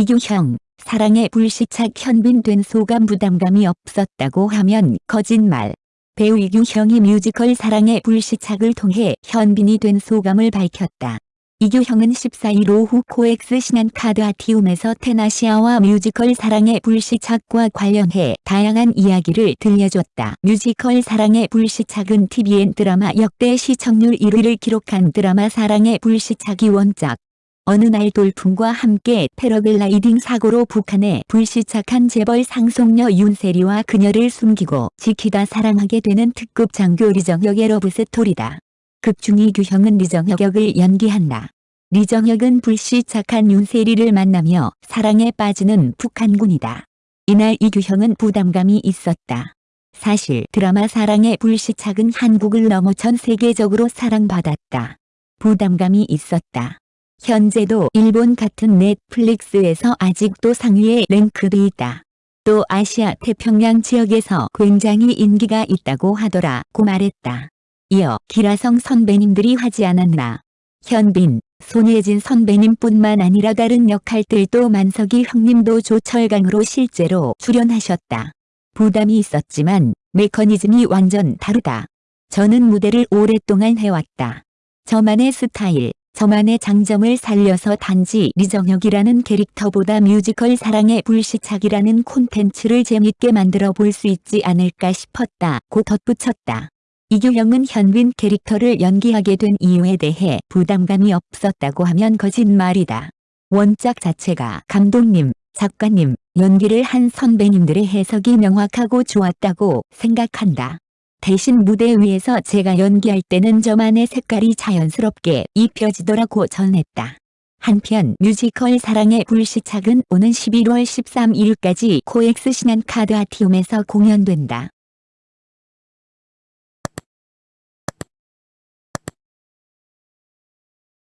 이규형, 사랑의 불시착 현빈 된 소감 부담감이 없었다고 하면 거짓말. 배우 이규형이 뮤지컬 사랑의 불시착을 통해 현빈이 된 소감을 밝혔다. 이규형은 14일 오후 코엑스 신한카드 아티움에서 텐아시아와 뮤지컬 사랑의 불시착과 관련해 다양한 이야기를 들려줬다. 뮤지컬 사랑의 불시착은 TVN 드라마 역대 시청률 1위를 기록한 드라마 사랑의 불시착이 원작. 어느 날 돌풍과 함께 패러글라이딩 사고로 북한에 불시착한 재벌 상속녀 윤세리와 그녀를 숨기고 지키다 사랑하게 되는 특급 장교 리정혁의 러브스토리다. 극중이 규형은 리정혁 역을 연기한다. 리정혁은 불시착한 윤세리를 만나며 사랑에 빠지는 북한군이다. 이날 이규형은 부담감이 있었다. 사실 드라마 사랑의 불시착은 한국을 넘어 전 세계적으로 사랑받았다. 부담감이 있었다. 현재도 일본 같은 넷플릭스에서 아직도 상위에 랭크돼 있다. 또 아시아 태평양 지역에서 굉장히 인기가 있다고 하더라고 말했다. 이어 기라성 선배님들이 하지 않았나. 현빈, 손예진 선배님뿐만 아니라 다른 역할들도 만석이 형님도 조철강으로 실제로 출연하셨다. 부담이 있었지만 메커니즘이 완전 다르다. 저는 무대를 오랫동안 해왔다. 저만의 스타일, 저만의 장점을 살려서 단지 리정혁이라는 캐릭터보다 뮤지컬 사랑의 불시착이라는 콘텐츠를 재밌게 만들어 볼 수 있지 않을까 싶었다 고 덧붙였다. 이규형은 현빈 캐릭터를 연기하게 된 이유에 대해 부담감이 없었다고 하면 거짓말이다. 원작 자체가 감독님, 작가님, 연기를 한 선배님들의 해석이 명확하고 좋았다고 생각한다. 대신 무대 위에서 제가 연기할 때는 저만의 색깔이 자연스럽게 입혀지더라고 전했다. 한편 뮤지컬 사랑의 불시착은 오는 11월 13일까지 코엑스 신한카드 아티움에서 공연된다.